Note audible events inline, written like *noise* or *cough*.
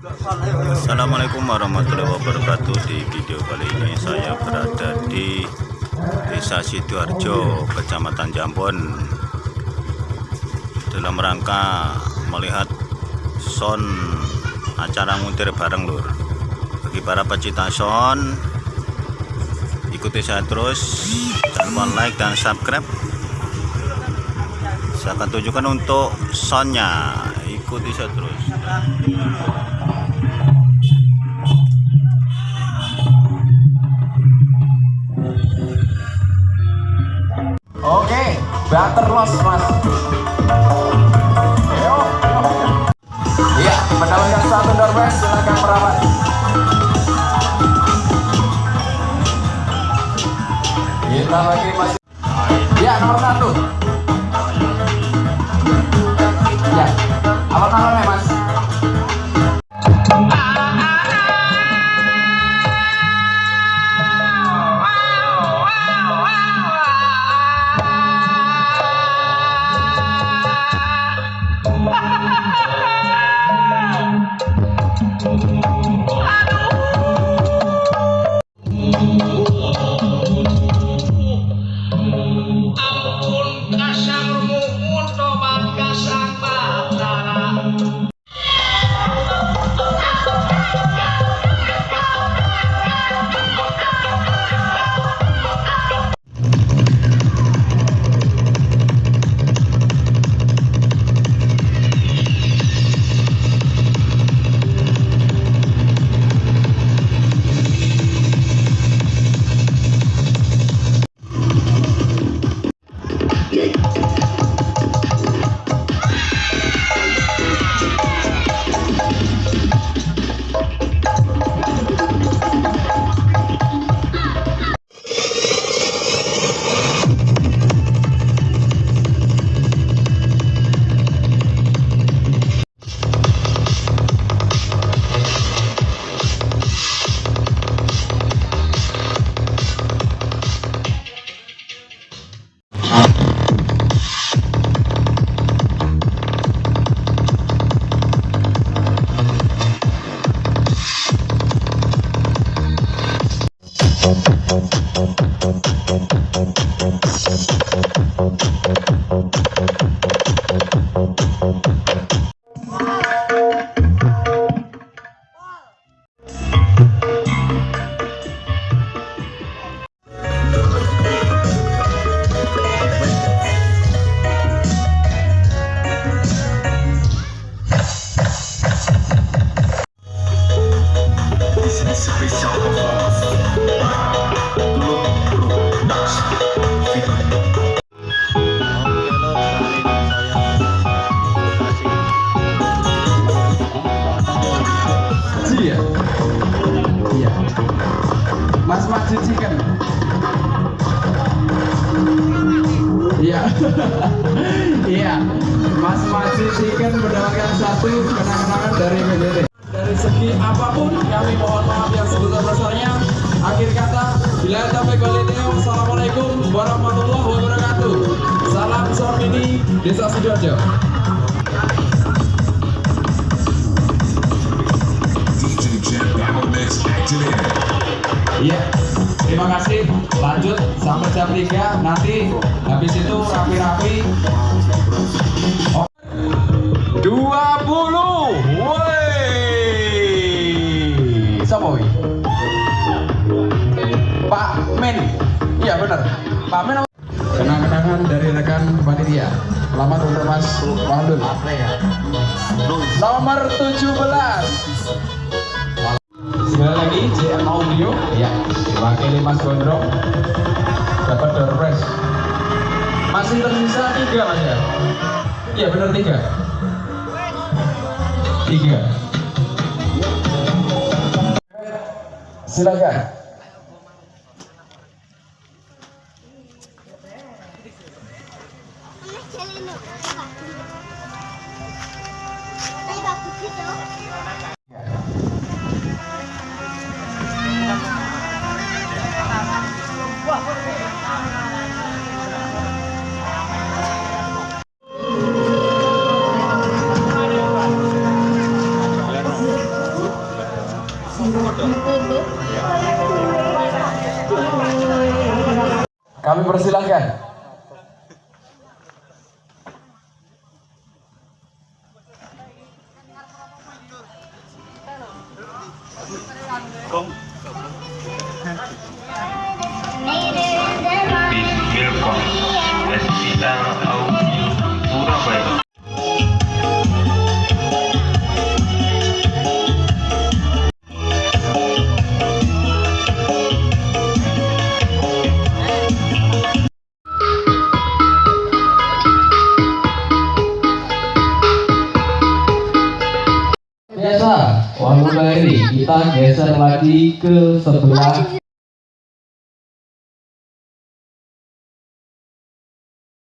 Assalamualaikum warahmatullahi wabarakatuh. Di video kali ini saya berada di Desa Sidoarjo, Kecamatan Jambon Dalam rangka melihat son acara nguntir bareng lur. Bagi para pecinta son Ikuti saya terus. Jangan lupa like dan subscribe. Saya akan tunjukkan untuk sonnya Ikuti saya terus Oke, banter los mas. Iya, mendapatkan satu doorback silakan merawat. Kita lagi masih. Ya nomor satu. Chicken. Iya. *laughs* Iya. Mas Maju Chicken mendapatkan satu kenang-kenangan dari PBD. Dari segi apa pun kami mohon maaf yang sebesar-besarnya. Akhir kata, bila sampai kualitasnya, wassalamualaikum warahmatullahi wabarakatuh. Salam Sormini, Desa Sidoarjo. DJ terima kasih. Lanjut sampai jam 3 nanti habis itu rapi-rapi. Oh. 20. Woi. Siapa? Pak Men. Iya benar. Pak Men. Kenang-kenangan dari rekan panitia. Selamat untuk Mas Wahdun. Nomor 17. Kembali lagi JM Audio. Ya, diwakili Mas Gondrong. Dapat door prize. Masih tersisa tiga mas ya? Iya benar tiga. Tiga. Silakan. Kami persilahkan. Bismillah Espita Audio Surabaya Biasa, warung ini kita geser lagi ke sebelah